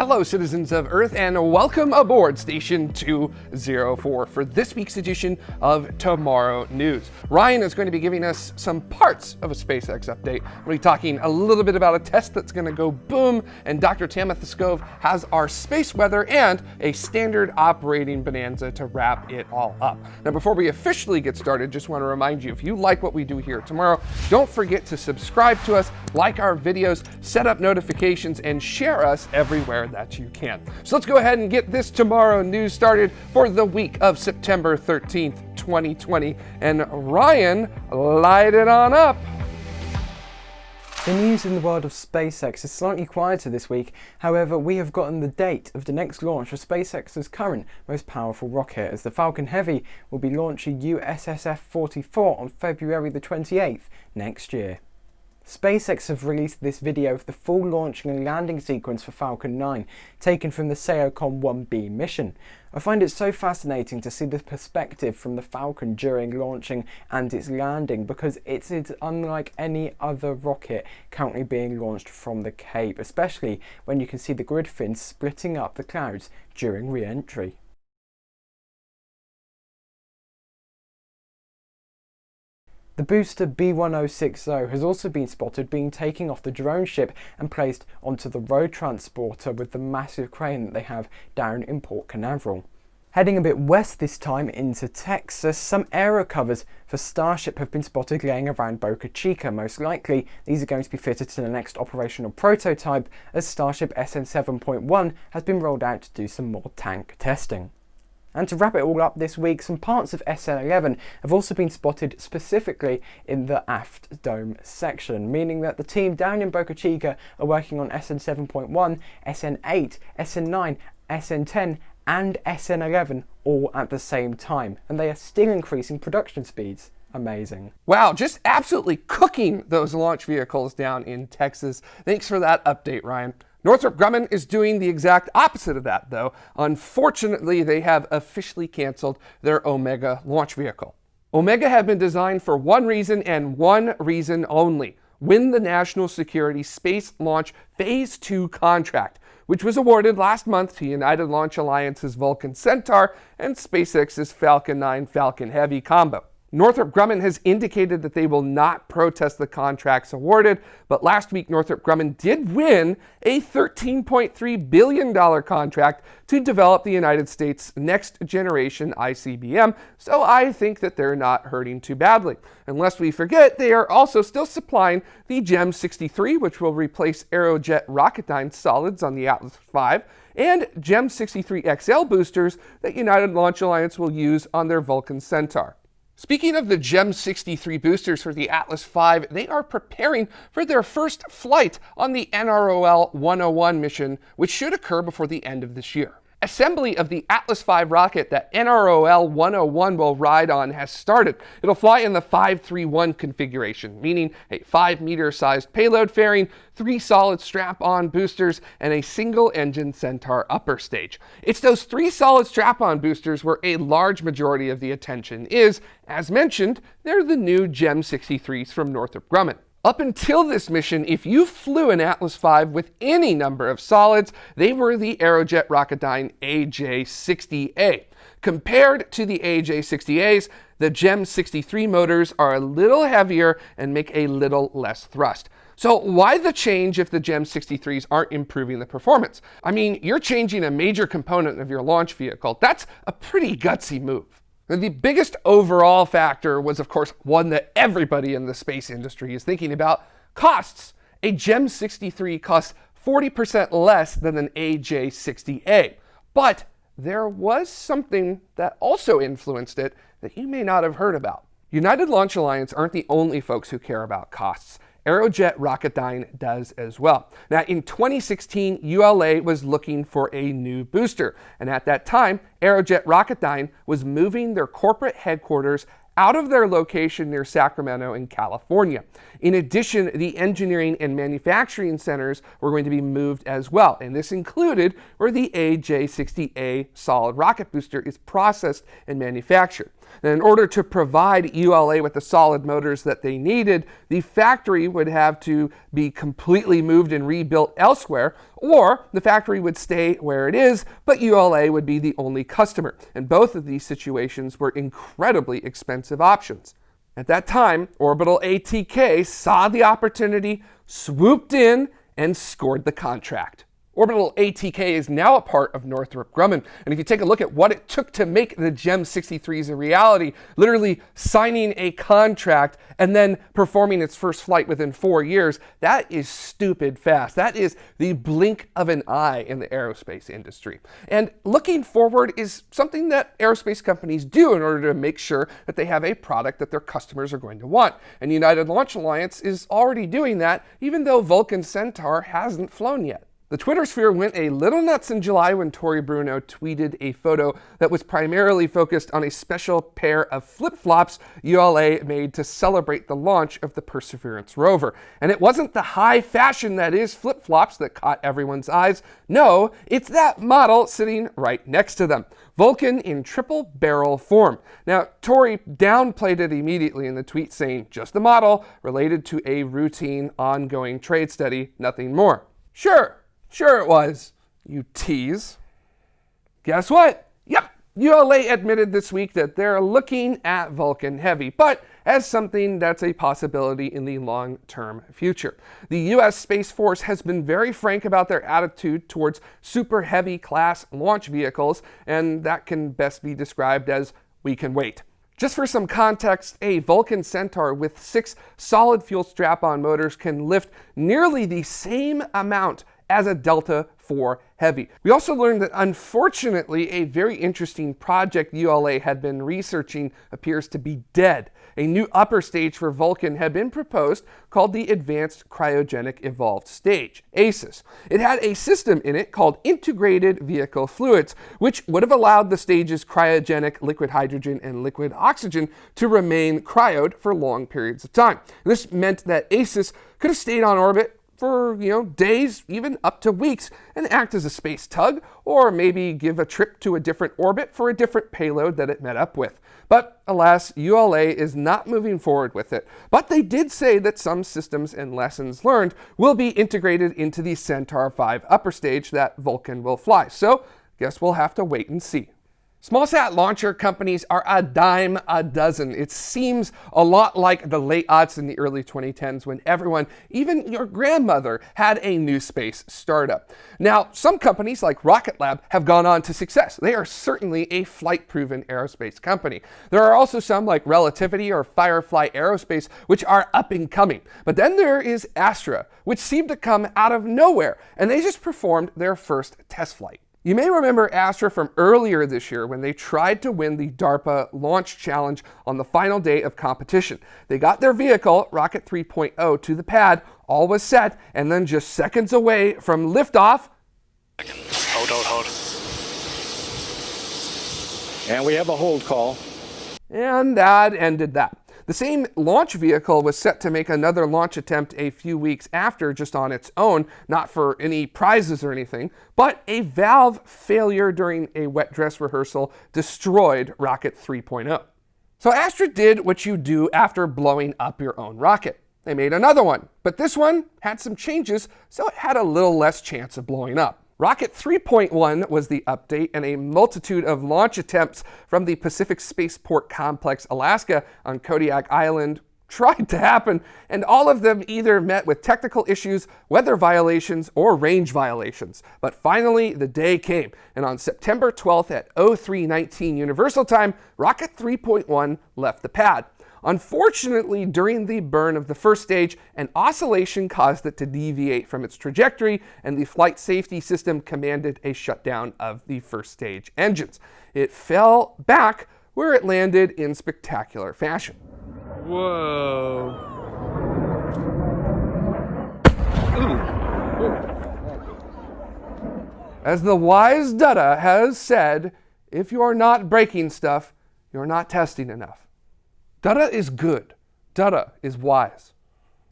Hello, citizens of Earth, and welcome aboard Station 204 for this week's edition of Tomorrow News. Ryan is going to be giving us some parts of a SpaceX update. We'll be talking a little bit about a test that's going to go boom, and Dr. Tamitha Skov has our space weather and a standard operating bonanza to wrap it all up. Now, before we officially get started, just want to remind you, if you like what we do here tomorrow, don't forget to subscribe to us, like our videos, set up notifications, and share us everywhere that you can. So let's go ahead and get this tomorrow news started for the week of September 13th, 2020. And Ryan, light it on up. The news in the world of SpaceX is slightly quieter this week, however we have gotten the date of the next launch of SpaceX's current most powerful rocket as the Falcon Heavy will be launching USSF-44 on February the 28th next year. SpaceX have released this video of the full launching and landing sequence for Falcon 9, taken from the SAOCOM 1B mission. I find it so fascinating to see the perspective from the Falcon during launching and its landing because it is unlike any other rocket currently being launched from the Cape, especially when you can see the grid fins splitting up the clouds during re-entry. The booster B1060 has also been spotted being taken off the drone ship and placed onto the road transporter with the massive crane that they have down in Port Canaveral. Heading a bit west this time into Texas, some aero covers for Starship have been spotted laying around Boca Chica. Most likely, these are going to be fitted to the next operational prototype as Starship SN 7.1 has been rolled out to do some more tank testing. And to wrap it all up this week, some parts of SN11 have also been spotted specifically in the aft dome section, meaning that the team down in Boca Chica are working on SN 7.1, SN 8, SN 9, SN 10 and SN 11 all at the same time, and they are still increasing production speeds amazing. Wow, just absolutely cooking those launch vehicles down in Texas. Thanks for that update, Ryan. Northrop Grumman is doing the exact opposite of that, though. Unfortunately, they have officially canceled their Omega launch vehicle. Omega had been designed for one reason and one reason only win the National Security Space Launch Phase 2 contract, which was awarded last month to United Launch Alliance's Vulcan Centaur and SpaceX's Falcon 9 Falcon Heavy combo. Northrop Grumman has indicated that they will not protest the contracts awarded, but last week Northrop Grumman did win a $13.3 billion contract to develop the United States' next generation ICBM, so I think that they're not hurting too badly. Unless we forget, they are also still supplying the GEM 63, which will replace Aerojet Rocketdyne solids on the Atlas V, and GEM 63 XL boosters that United Launch Alliance will use on their Vulcan Centaur. Speaking of the GEM 63 boosters for the Atlas V, they are preparing for their first flight on the NROL 101 mission, which should occur before the end of this year. Assembly of the Atlas V rocket that NROL 101 will ride on has started. It'll fly in the 531 configuration, meaning a 5 meter sized payload fairing, three solid strap-on boosters, and a single engine Centaur upper stage. It's those three solid strap-on boosters where a large majority of the attention is. As mentioned, they're the new GEM 63s from Northrop Grumman. Up until this mission, if you flew an Atlas V with any number of solids, they were the Aerojet Rocketdyne AJ60A. Compared to the AJ60As, the GEM 63 motors are a little heavier and make a little less thrust. So why the change if the GEM 63s aren't improving the performance? I mean, you're changing a major component of your launch vehicle. That's a pretty gutsy move. The biggest overall factor was, of course, one that everybody in the space industry is thinking about, costs. A GEM 63 costs 40% less than an AJ60A. But there was something that also influenced it that you may not have heard about. United Launch Alliance aren't the only folks who care about costs. Aerojet Rocketdyne does as well. Now, in 2016, ULA was looking for a new booster, and at that time, Aerojet Rocketdyne was moving their corporate headquarters out of their location near Sacramento in California. In addition, the engineering and manufacturing centers were going to be moved as well, and this included where the AJ-60A solid rocket booster is processed and manufactured. And in order to provide ULA with the solid motors that they needed, the factory would have to be completely moved and rebuilt elsewhere, or the factory would stay where it is, but ULA would be the only customer. And both of these situations were incredibly expensive options. At that time, Orbital ATK saw the opportunity, swooped in, and scored the contract. Orbital ATK is now a part of Northrop Grumman. And if you take a look at what it took to make the GEM 63s a reality, literally signing a contract and then performing its first flight within four years, that is stupid fast. That is the blink of an eye in the aerospace industry. And looking forward is something that aerospace companies do in order to make sure that they have a product that their customers are going to want. And United Launch Alliance is already doing that, even though Vulcan Centaur hasn't flown yet. The Twitter sphere went a little nuts in July when Tory Bruno tweeted a photo that was primarily focused on a special pair of flip-flops ULA made to celebrate the launch of the Perseverance rover. And it wasn't the high fashion that is flip-flops that caught everyone's eyes. No, it's that model sitting right next to them. Vulcan in triple barrel form. Now, Tory downplayed it immediately in the tweet saying, just the model related to a routine ongoing trade study, nothing more. Sure, Sure it was, you tease. Guess what? Yep, ULA admitted this week that they're looking at Vulcan Heavy, but as something that's a possibility in the long-term future. The U.S. Space Force has been very frank about their attitude towards super heavy class launch vehicles, and that can best be described as we can wait. Just for some context, a Vulcan Centaur with six solid fuel strap-on motors can lift nearly the same amount as a Delta IV Heavy. We also learned that unfortunately a very interesting project ULA had been researching appears to be dead. A new upper stage for Vulcan had been proposed called the Advanced Cryogenic Evolved Stage, ACES. It had a system in it called Integrated Vehicle Fluids, which would have allowed the stage's cryogenic liquid hydrogen and liquid oxygen to remain cryoed for long periods of time. This meant that ACES could have stayed on orbit for, you know, days, even up to weeks, and act as a space tug, or maybe give a trip to a different orbit for a different payload that it met up with. But alas, ULA is not moving forward with it. But they did say that some systems and lessons learned will be integrated into the Centaur 5 upper stage that Vulcan will fly. So guess we'll have to wait and see. Smallsat launcher companies are a dime a dozen. It seems a lot like the late aughts in the early 2010s when everyone, even your grandmother, had a new space startup. Now, some companies like Rocket Lab have gone on to success. They are certainly a flight-proven aerospace company. There are also some like Relativity or Firefly Aerospace, which are up and coming. But then there is Astra, which seemed to come out of nowhere, and they just performed their first test flight. You may remember Astra from earlier this year when they tried to win the DARPA launch challenge on the final day of competition. They got their vehicle, Rocket 3.0, to the pad, all was set, and then just seconds away from liftoff. Hold, hold, hold. And we have a hold call. And that ended that. The same launch vehicle was set to make another launch attempt a few weeks after just on its own, not for any prizes or anything, but a valve failure during a wet dress rehearsal destroyed Rocket 3.0. So Astra did what you do after blowing up your own rocket. They made another one, but this one had some changes, so it had a little less chance of blowing up. Rocket 3.1 was the update, and a multitude of launch attempts from the Pacific Spaceport Complex, Alaska on Kodiak Island tried to happen, and all of them either met with technical issues, weather violations, or range violations. But finally, the day came, and on September 12th at 0319 Universal Time, Rocket 3.1 left the pad. Unfortunately, during the burn of the first stage, an oscillation caused it to deviate from its trajectory, and the flight safety system commanded a shutdown of the first stage engines. It fell back where it landed in spectacular fashion. Whoa. As the wise Dutta has said, if you are not breaking stuff, you're not testing enough. Dutta is good. Dutta is wise.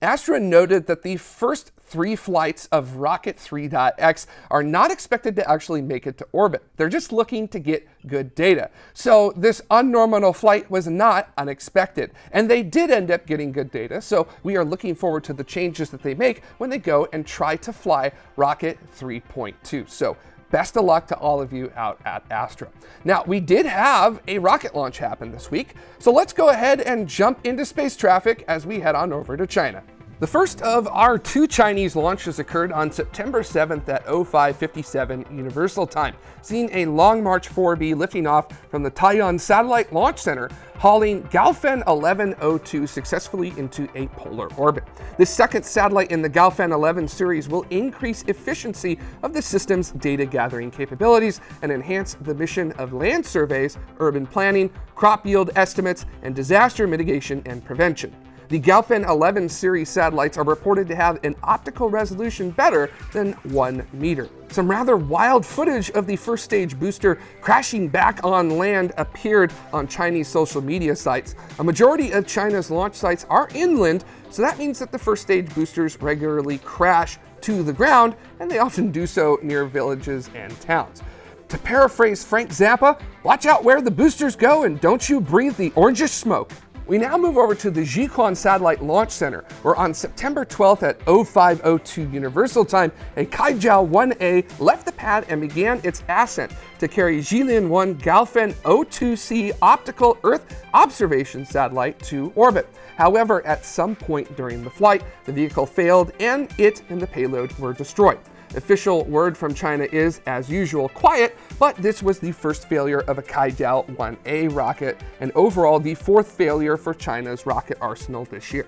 Astra noted that the first three flights of Rocket 3.x are not expected to actually make it to orbit. They're just looking to get good data. So this unnormal flight was not unexpected. And they did end up getting good data, so we are looking forward to the changes that they make when they go and try to fly Rocket 3.2. So Best of luck to all of you out at Astra. Now, we did have a rocket launch happen this week, so let's go ahead and jump into space traffic as we head on over to China. The first of our two Chinese launches occurred on September 7th at 0557 Universal Time, seeing a Long March 4B lifting off from the Taiyuan Satellite Launch Center, hauling Gaofen 1102 successfully into a polar orbit. This second satellite in the Gaofen 11 series will increase efficiency of the system's data gathering capabilities and enhance the mission of land surveys, urban planning, crop yield estimates, and disaster mitigation and prevention. The Gaofen 11 series satellites are reported to have an optical resolution better than 1 meter. Some rather wild footage of the first stage booster crashing back on land appeared on Chinese social media sites. A majority of China's launch sites are inland, so that means that the first stage boosters regularly crash to the ground, and they often do so near villages and towns. To paraphrase Frank Zappa, watch out where the boosters go and don't you breathe the orangish smoke. We now move over to the Jiuquan Satellite Launch Center, where on September 12th at 0502 Universal Time, a Kuaizhou 1A left the pad and began its ascent to carry Jilin 1 Gaofen O2C optical Earth observation satellite to orbit. However, at some point during the flight, the vehicle failed and it and the payload were destroyed. Official word from China is, as usual, quiet, but this was the first failure of a Kuaizhou 1A rocket, and overall the fourth failure for China's rocket arsenal this year.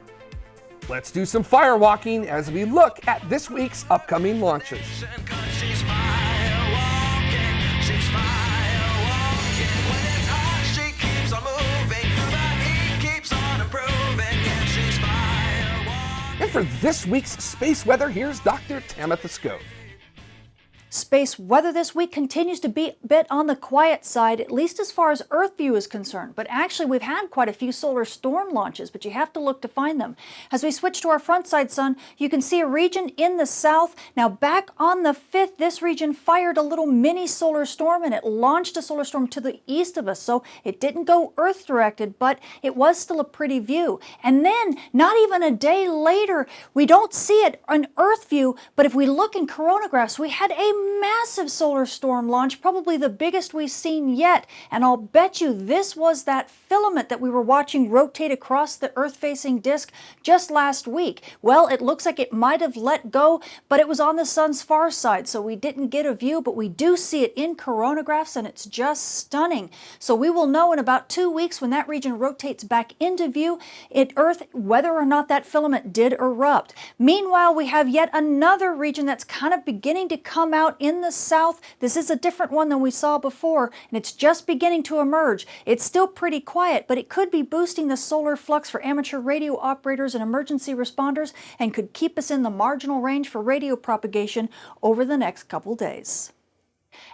Let's do some firewalking as we look at this week's upcoming launches. For this week's space weather, here's Dr. Tamitha Skov. Space weather this week continues to be a bit on the quiet side, at least as far as Earth view is concerned. But actually, we've had quite a few solar storm launches, but you have to look to find them. As we switch to our front side sun, you can see a region in the south. Now, back on the 5th, this region fired a little mini solar storm and it launched a solar storm to the east of us. So it didn't go Earth directed, but it was still a pretty view. And then, not even a day later, we don't see it on Earth view, but if we look in coronagraphs, we had a massive solar storm launch, probably the biggest we've seen yet. And I'll bet you this was that filament that we were watching rotate across the Earth-facing disk just last week. Well, it looks like it might have let go, but it was on the sun's far side, so we didn't get a view, but we do see it in coronagraphs, and it's just stunning. So we will know in about two weeks when that region rotates back into view at Earth whether or not that filament did erupt. Meanwhile, we have yet another region that's kind of beginning to come out out in the south. This is a different one than we saw before, and it's just beginning to emerge. It's still pretty quiet, but it could be boosting the solar flux for amateur radio operators and emergency responders and could keep us in the marginal range for radio propagation over the next couple days.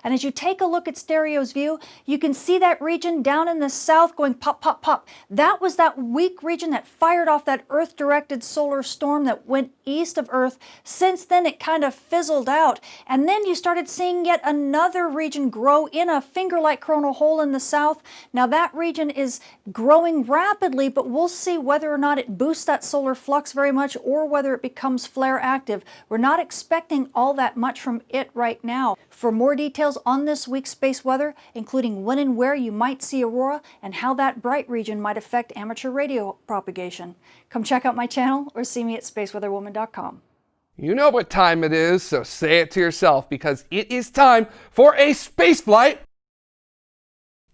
And as you take a look at Stereo's view, you can see that region down in the south going pop, pop, pop. That was that weak region that fired off that Earth-directed solar storm that went east of Earth. Since then, it kind of fizzled out. And then you started seeing yet another region grow in a finger-like coronal hole in the south. Now that region is growing rapidly, but we'll see whether or not it boosts that solar flux very much or whether it becomes flare active. We're not expecting all that much from it right now. For more details on this week's space weather, including when and where you might see aurora and how that bright region might affect amateur radio propagation, come check out my channel or see me at spaceweatherwoman.com. You know what time it is, so say it to yourself because it is time for a space flight.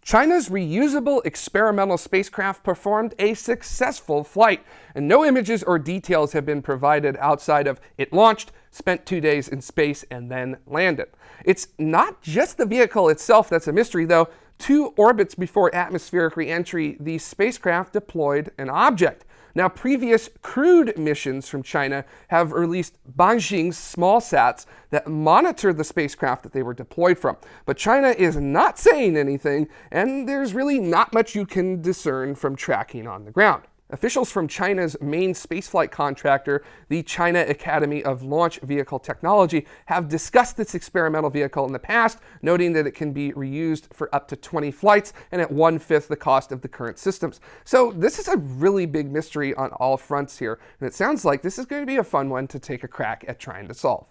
China's reusable experimental spacecraft performed a successful flight, and no images or details have been provided outside of it launched, spent two days in space, and then landed. It's not just the vehicle itself that's a mystery, though. Two orbits before atmospheric reentry, the spacecraft deployed an object. Now, previous crewed missions from China have released Banxing small sats that monitor the spacecraft that they were deployed from. But China is not saying anything, and there's really not much you can discern from tracking on the ground. Officials from China's main spaceflight contractor, the China Academy of Launch Vehicle Technology, have discussed this experimental vehicle in the past, noting that it can be reused for up to 20 flights and at one fifth the cost of the current systems. So this is a really big mystery on all fronts here, and it sounds like this is going to be a fun one to take a crack at trying to solve.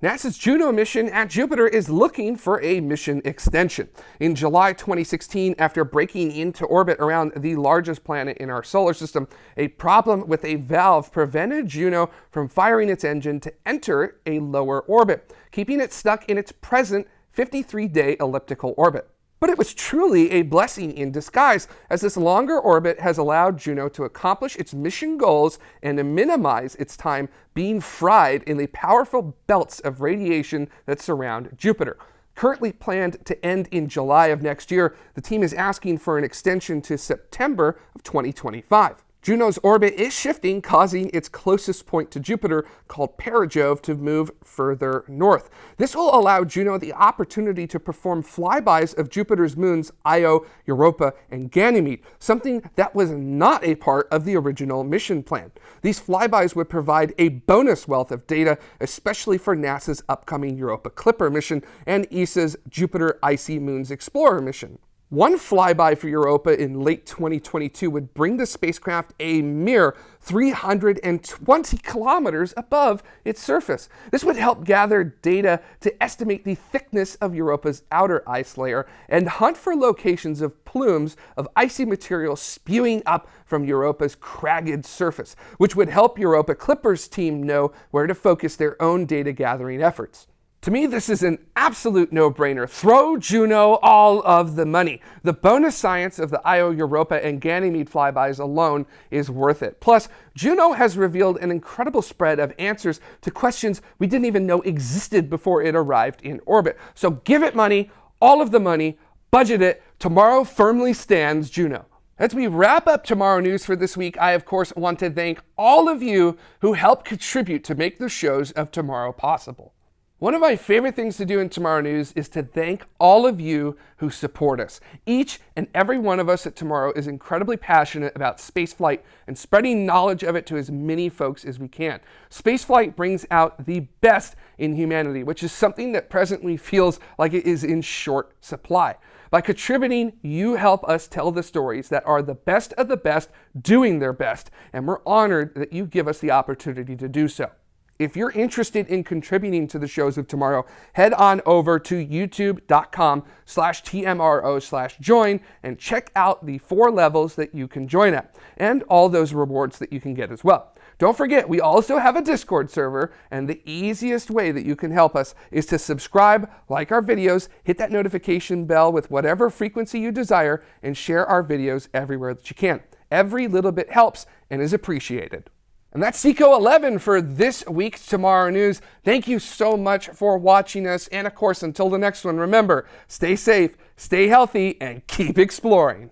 NASA's Juno mission at Jupiter is looking for a mission extension. In July 2016, after breaking into orbit around the largest planet in our solar system, a problem with a valve prevented Juno from firing its engine to enter a lower orbit, keeping it stuck in its present 53-day elliptical orbit. But it was truly a blessing in disguise, as this longer orbit has allowed Juno to accomplish its mission goals and to minimize its time being fried in the powerful belts of radiation that surround Jupiter. Currently planned to end in July of next year, the team is asking for an extension to September of 2025. Juno's orbit is shifting, causing its closest point to Jupiter, called Perijove, to move further north. This will allow Juno the opportunity to perform flybys of Jupiter's moons Io, Europa, and Ganymede, something that was not a part of the original mission plan. These flybys would provide a bonus wealth of data, especially for NASA's upcoming Europa Clipper mission and ESA's Jupiter Icy Moons Explorer mission. One flyby for Europa in late 2022 would bring the spacecraft a mere 320 kilometers above its surface. This would help gather data to estimate the thickness of Europa's outer ice layer and hunt for locations of plumes of icy material spewing up from Europa's cragged surface, which would help Europa Clippers team know where to focus their own data gathering efforts. To me, this is an absolute no-brainer. Throw Juno all of the money. The bonus science of the Io Europa and Ganymede flybys alone is worth it. Plus, Juno has revealed an incredible spread of answers to questions we didn't even know existed before it arrived in orbit. So give it money, all of the money, budget it. Tomorrow firmly stands Juno. As we wrap up Tomorrow News for this week, I of course want to thank all of you who help contribute to make the shows of tomorrow possible. One of my favorite things to do in Tomorrow News is to thank all of you who support us. Each and every one of us at Tomorrow is incredibly passionate about spaceflight and spreading knowledge of it to as many folks as we can. Spaceflight brings out the best in humanity, which is something that presently feels like it is in short supply. By contributing, you help us tell the stories that are the best of the best doing their best, and we're honored that you give us the opportunity to do so. If you're interested in contributing to the shows of tomorrow, head on over to youtube.com slash TMRO slash join and check out the four levels that you can join at and all those rewards that you can get as well. Don't forget, we also have a Discord server, and the easiest way that you can help us is to subscribe, like our videos, hit that notification bell with whatever frequency you desire, and share our videos everywhere that you can. Every little bit helps and is appreciated. And that's Seco 11 for this week's Tomorrow News. Thank you so much for watching us. And of course, until the next one, remember, stay safe, stay healthy, and keep exploring.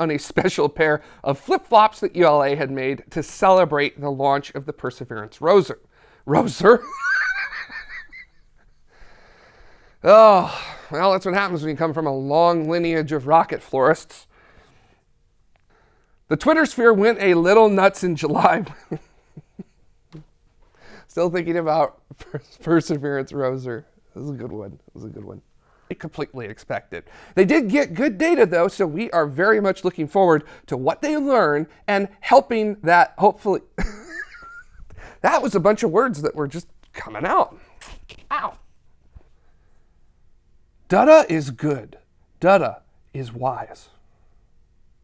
on a special pair of flip-flops that ULA had made to celebrate the launch of the Perseverance Roser. Roser? Oh, well, that's what happens when you come from a long lineage of rocket florists. The Twitter sphere went a little nuts in July. Still thinking about Perseverance Roser. This is a good one. This is a good one. I completely expected. They did get good data though, so we are very much looking forward to what they learn and helping that hopefully. that was a bunch of words that were just coming out. Ow. Dada is good. Dada is wise.